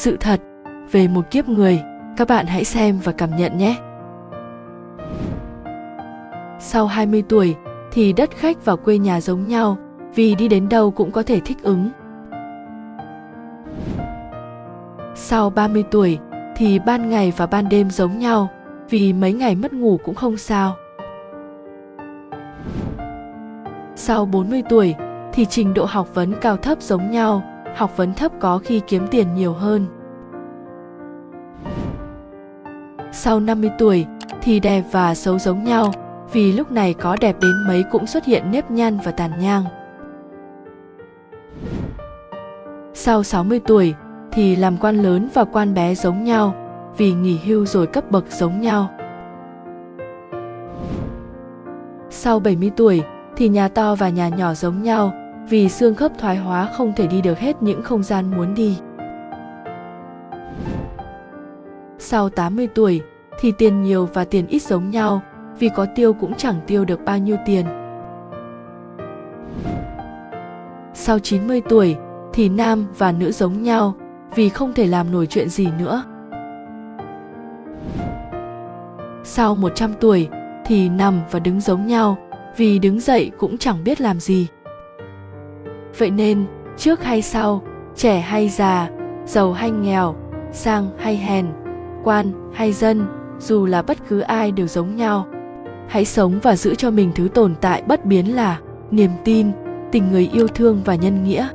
sự thật về một kiếp người các bạn hãy xem và cảm nhận nhé sau 20 tuổi thì đất khách và quê nhà giống nhau vì đi đến đâu cũng có thể thích ứng. Sau 30 tuổi thì ban ngày và ban đêm giống nhau vì mấy ngày mất ngủ cũng không sao. Sau 40 tuổi thì trình độ học vấn cao thấp giống nhau, học vấn thấp có khi kiếm tiền nhiều hơn. Sau 50 tuổi thì đẹp và xấu giống nhau, vì lúc này có đẹp đến mấy cũng xuất hiện nếp nhăn và tàn nhang. Sau 60 tuổi thì làm quan lớn và quan bé giống nhau, vì nghỉ hưu rồi cấp bậc giống nhau. Sau 70 tuổi thì nhà to và nhà nhỏ giống nhau, vì xương khớp thoái hóa không thể đi được hết những không gian muốn đi. Sau 80 tuổi thì tiền nhiều và tiền ít giống nhau, vì có tiêu cũng chẳng tiêu được bao nhiêu tiền. Sau 90 tuổi thì nam và nữ giống nhau vì không thể làm nổi chuyện gì nữa. Sau 100 tuổi thì nằm và đứng giống nhau vì đứng dậy cũng chẳng biết làm gì. Vậy nên, trước hay sau, trẻ hay già, giàu hay nghèo, sang hay hèn, quan hay dân, dù là bất cứ ai đều giống nhau. Hãy sống và giữ cho mình thứ tồn tại bất biến là niềm tin tình người yêu thương và nhân nghĩa.